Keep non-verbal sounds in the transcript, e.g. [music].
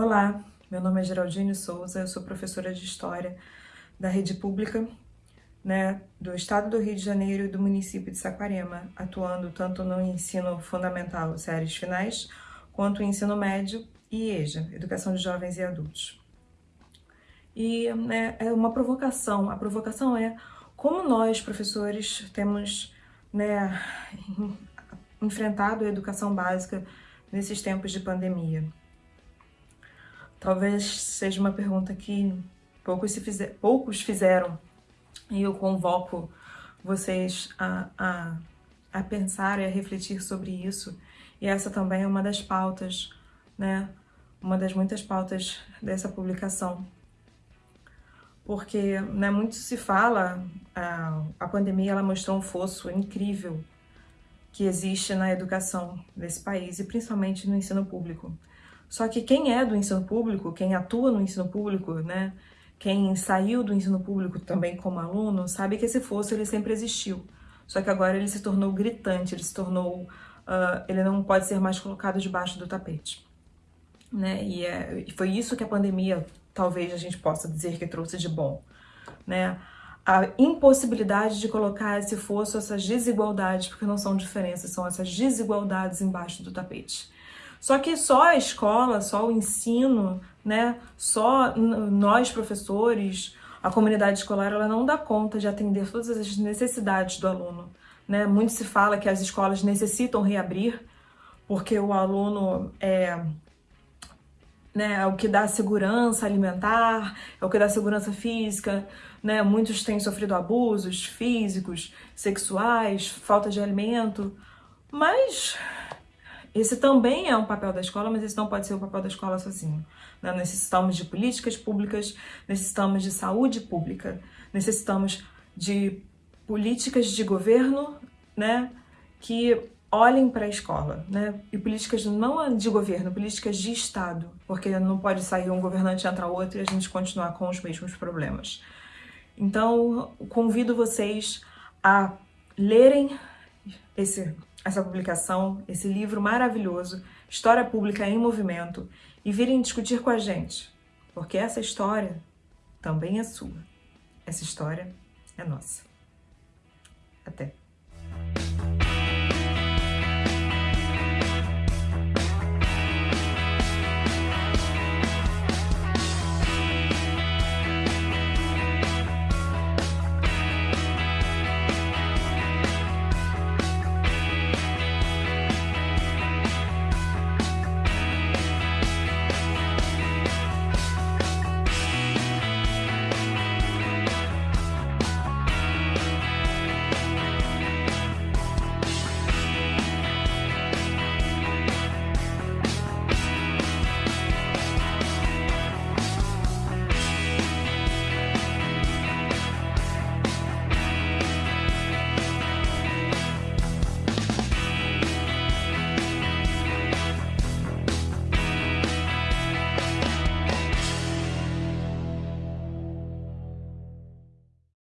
Olá, meu nome é Geraldine Souza, eu sou professora de História da rede pública né, do Estado do Rio de Janeiro e do município de Saquarema, atuando tanto no ensino fundamental, séries finais, quanto no ensino médio e EJA, Educação de Jovens e Adultos. E né, é uma provocação, a provocação é como nós, professores, temos né, [laughs] enfrentado a educação básica nesses tempos de pandemia. Talvez seja uma pergunta que poucos, se fizer, poucos fizeram e eu convoco vocês a, a, a pensar e a refletir sobre isso. E essa também é uma das pautas, né? Uma das muitas pautas dessa publicação. Porque né, muito se fala, a, a pandemia ela mostrou um fosso incrível que existe na educação desse país e principalmente no ensino público. Só que quem é do ensino público, quem atua no ensino público, né, quem saiu do ensino público também como aluno, sabe que esse fosso ele sempre existiu. Só que agora ele se tornou gritante, ele se tornou, uh, ele não pode ser mais colocado debaixo do tapete. Né? E, é, e foi isso que a pandemia, talvez a gente possa dizer que trouxe de bom. Né? a impossibilidade de colocar esse fosso, essas desigualdades, porque não são diferenças, são essas desigualdades embaixo do tapete. Só que só a escola, só o ensino, né, só nós professores, a comunidade escolar, ela não dá conta de atender todas as necessidades do aluno. Né? Muito se fala que as escolas necessitam reabrir, porque o aluno é, né, é o que dá segurança alimentar, é o que dá segurança física, né? Muitos têm sofrido abusos físicos, sexuais, falta de alimento, mas esse também é um papel da escola, mas esse não pode ser o papel da escola sozinho. Né? Necessitamos de políticas públicas, necessitamos de saúde pública, necessitamos de políticas de governo né, que olhem para a escola, né? E políticas não de governo, políticas de Estado, porque não pode sair um governante entrar outro e a gente continuar com os mesmos problemas. Então, convido vocês a lerem esse, essa publicação, esse livro maravilhoso, História Pública em Movimento, e virem discutir com a gente, porque essa história também é sua. Essa história é nossa.